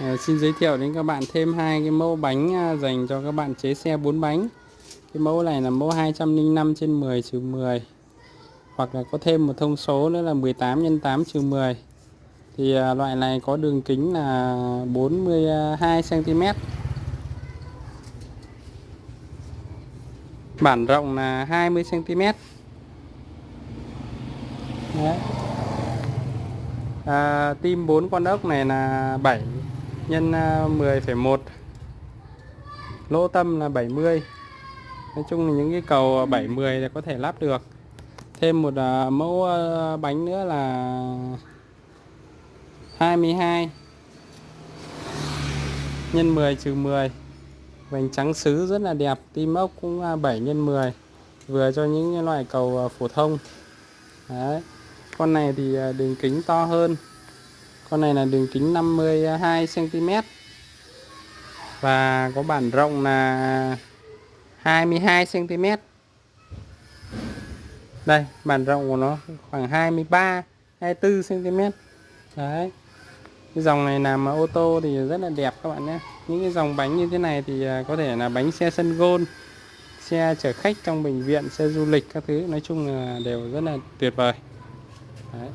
À, xin giới thiệu đến các bạn thêm hai cái mẫu bánh à, dành cho các bạn chế xe 4 bánh. Cái mẫu này là mẫu 205 trên 10 trừ 10. Hoặc là có thêm một thông số nữa là 18 x 8 trừ 10. Thì à, loại này có đường kính là 42 cm. Bản rộng là 20 cm. Đấy. À, tim 4 con ốc này là 7 nhân à, 10,1 lỗ tâm là 70 Nói chung là những cái cầu 70 là có thể lắp được. Thêm một à, mẫu à, bánh nữa là 22 nhân 10 trừ 10 vành trắng sứ rất là đẹp tim ốc cũng 7 nhân 10 vừa cho những loại cầu phổ thông. Đấy. con này thì đường kính to hơn con này là đường kính 52 cm và có bản rộng là 22 cm đây, bản rộng của nó khoảng 23 24 cm đấy. Cái dòng này làm ô tô thì rất là đẹp các bạn nhé. Những cái dòng bánh như thế này thì à, có thể là bánh xe sân gôn, xe chở khách trong bệnh viện, xe du lịch các thứ, nói chung là đều rất là tuyệt vời. Đấy.